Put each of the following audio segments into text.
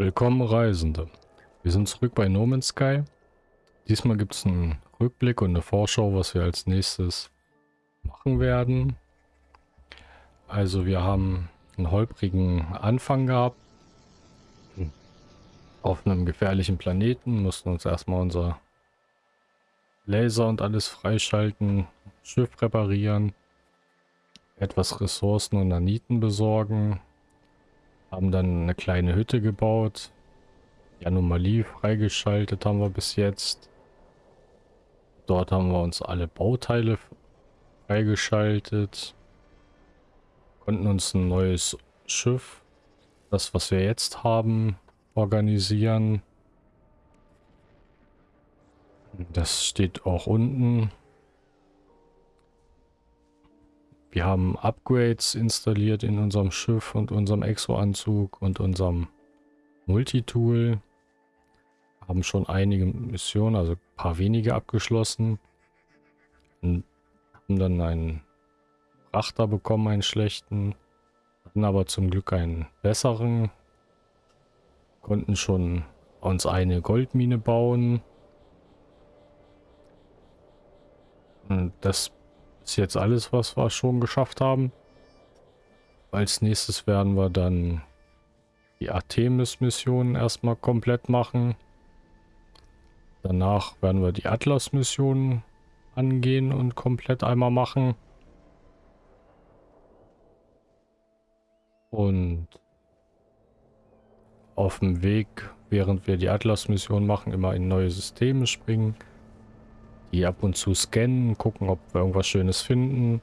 Willkommen Reisende. Wir sind zurück bei No Man's Sky. Diesmal gibt es einen Rückblick und eine Vorschau, was wir als nächstes machen werden. Also wir haben einen holprigen Anfang gehabt. Auf einem gefährlichen Planeten mussten uns erstmal unser Laser und alles freischalten, Schiff reparieren, etwas Ressourcen und Naniten besorgen, haben dann eine kleine Hütte gebaut. Die Anomalie freigeschaltet haben wir bis jetzt. Dort haben wir uns alle Bauteile freigeschaltet. Konnten uns ein neues Schiff, das was wir jetzt haben, organisieren. Das steht auch unten. Wir haben Upgrades installiert in unserem Schiff und unserem Exo-Anzug und unserem Multitool. Haben schon einige Missionen, also ein paar wenige abgeschlossen. Und haben dann einen Frachter bekommen, einen schlechten. Hatten aber zum Glück einen besseren. Konnten schon uns eine Goldmine bauen. Und das ist jetzt alles, was wir schon geschafft haben. Als nächstes werden wir dann die Artemis-Mission erstmal komplett machen. Danach werden wir die Atlas-Mission angehen und komplett einmal machen. Und auf dem Weg, während wir die Atlas-Mission machen, immer in neue Systeme springen die ab und zu scannen, gucken, ob wir irgendwas Schönes finden,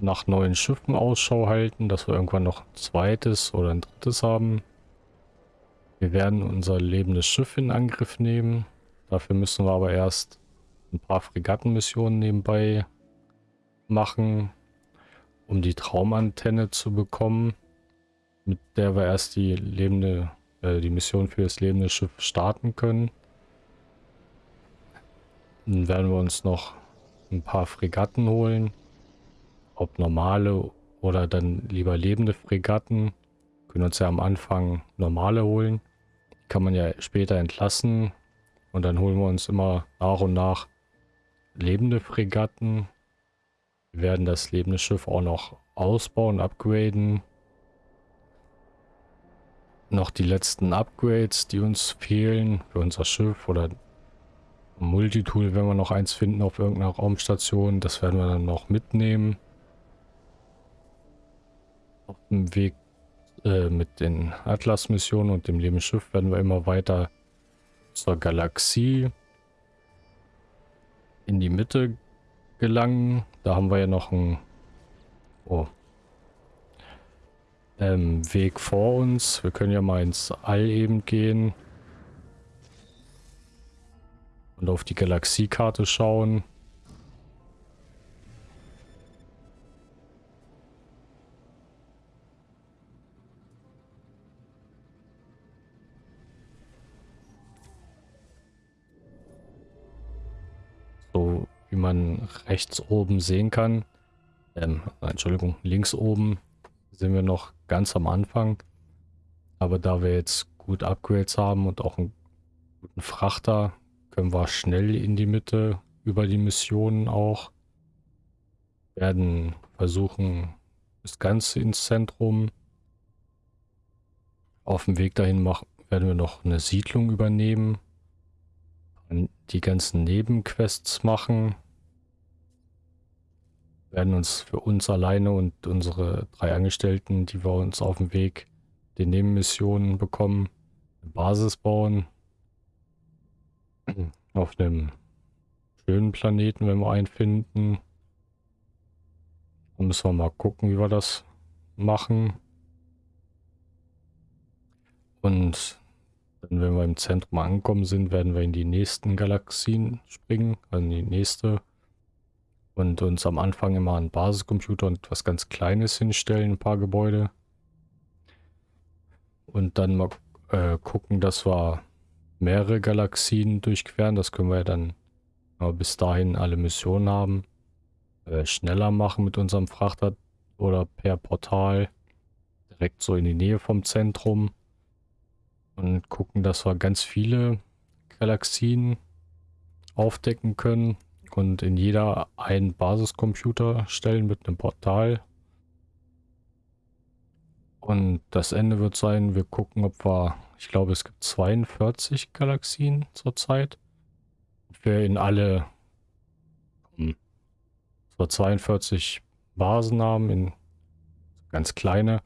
nach neuen Schiffen Ausschau halten, dass wir irgendwann noch ein zweites oder ein drittes haben. Wir werden unser lebendes Schiff in Angriff nehmen. Dafür müssen wir aber erst ein paar Fregattenmissionen nebenbei machen, um die Traumantenne zu bekommen, mit der wir erst die lebende, äh, die Mission für das lebende Schiff starten können. Dann werden wir uns noch ein paar Fregatten holen. Ob normale oder dann lieber lebende Fregatten. Können uns ja am Anfang normale holen. Die kann man ja später entlassen. Und dann holen wir uns immer nach und nach lebende Fregatten. Wir werden das lebende Schiff auch noch ausbauen, upgraden. Noch die letzten Upgrades, die uns fehlen für unser Schiff oder Multitool, wenn wir noch eins finden auf irgendeiner Raumstation, das werden wir dann noch mitnehmen. Auf dem Weg äh, mit den Atlas-Missionen und dem Lebensschiff werden wir immer weiter zur Galaxie in die Mitte gelangen. Da haben wir ja noch einen oh, ähm, Weg vor uns. Wir können ja mal ins All eben gehen. Und auf die Galaxiekarte schauen. So wie man rechts oben sehen kann, ähm, Entschuldigung, links oben sind wir noch ganz am Anfang. Aber da wir jetzt gut Upgrades haben und auch einen guten Frachter, können wir schnell in die Mitte über die Missionen auch. Werden versuchen, das Ganze ins Zentrum. Auf dem Weg dahin machen, werden wir noch eine Siedlung übernehmen. Die ganzen Nebenquests machen. Werden uns für uns alleine und unsere drei Angestellten, die wir uns auf dem Weg den Nebenmissionen bekommen, eine Basis bauen auf einem schönen Planeten, wenn wir einen finden. Dann müssen wir mal gucken, wie wir das machen. Und dann, wenn wir im Zentrum angekommen sind, werden wir in die nächsten Galaxien springen, also in die nächste. Und uns am Anfang immer einen Basiscomputer und was ganz Kleines hinstellen, ein paar Gebäude. Und dann mal äh, gucken, dass wir mehrere Galaxien durchqueren. Das können wir ja dann bis dahin alle Missionen haben. Äh, schneller machen mit unserem Frachter oder per Portal. Direkt so in die Nähe vom Zentrum. und gucken, dass wir ganz viele Galaxien aufdecken können und in jeder einen Basiscomputer stellen mit einem Portal. Und das Ende wird sein, wir gucken, ob wir, ich glaube, es gibt 42 Galaxien zurzeit. Ob wir in alle hm, so 42 Basen haben, in ganz kleine,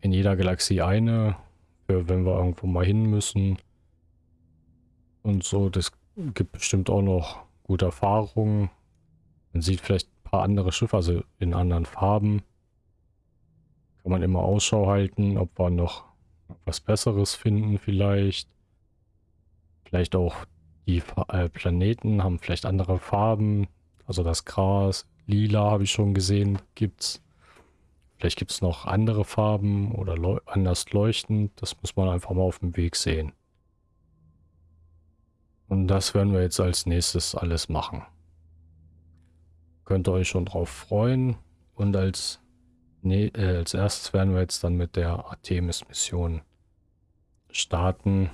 in jeder Galaxie eine, für wenn wir irgendwo mal hin müssen. Und so, das gibt bestimmt auch noch gute Erfahrungen. Man sieht vielleicht ein paar andere Schiffe, also in anderen Farben. Kann man immer Ausschau halten, ob wir noch was Besseres finden vielleicht. Vielleicht auch die äh, Planeten haben vielleicht andere Farben. Also das Gras, lila habe ich schon gesehen, gibt's. Vielleicht gibt es noch andere Farben oder leu anders leuchtend. Das muss man einfach mal auf dem Weg sehen. Und das werden wir jetzt als nächstes alles machen. Könnt ihr euch schon drauf freuen. Und als, nee, äh, als erstes werden wir jetzt dann mit der Artemis-Mission starten.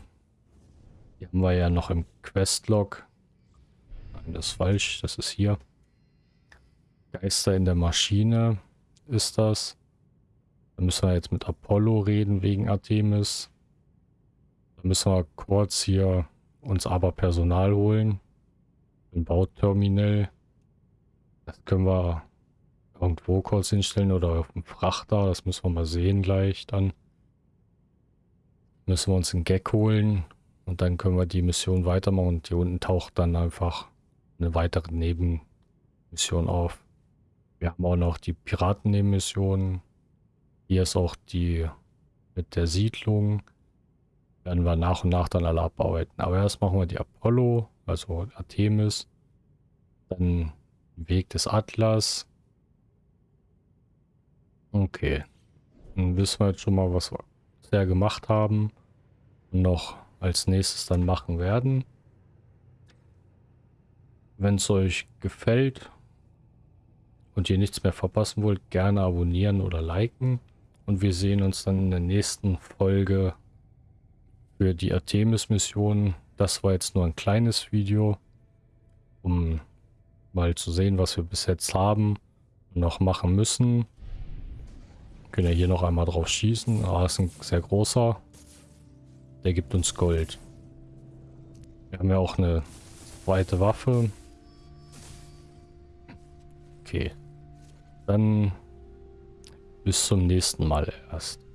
Die haben wir ja noch im Questlog. Nein, das ist falsch, das ist hier. Geister in der Maschine ist das. Da müssen wir jetzt mit Apollo reden wegen Artemis. Da müssen wir kurz hier uns aber Personal holen. Ein Bauterminal. Das können wir irgendwo kurz hinstellen oder auf dem Frachter. Das müssen wir mal sehen gleich dann. Müssen wir uns einen Gag holen und dann können wir die Mission weitermachen und hier unten taucht dann einfach eine weitere Nebenmission auf. Wir haben auch noch die Piratennebenmission. Hier ist auch die mit der Siedlung werden wir nach und nach dann alle abarbeiten. Aber erst machen wir die Apollo, also Artemis, dann Weg des Atlas. Okay, dann wissen wir jetzt schon mal, was wir bisher gemacht haben und noch als nächstes dann machen werden. Wenn es euch gefällt und ihr nichts mehr verpassen wollt, gerne abonnieren oder liken. Und wir sehen uns dann in der nächsten Folge für die Artemis-Mission. Das war jetzt nur ein kleines Video, um mal zu sehen, was wir bis jetzt haben und noch machen müssen. Können ja hier noch einmal drauf schießen. Ah, ist ein sehr großer. Der gibt uns Gold. Wir haben ja auch eine zweite Waffe. Okay. Dann bis zum nächsten Mal erst.